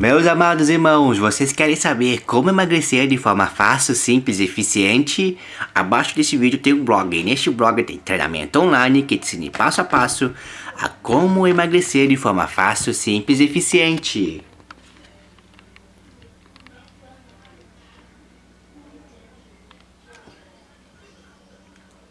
Meus amados irmãos, vocês querem saber como emagrecer de forma fácil, simples e eficiente? Abaixo desse vídeo tem um blog, e neste blog tem treinamento online que te ensina passo a passo a como emagrecer de forma fácil, simples e eficiente.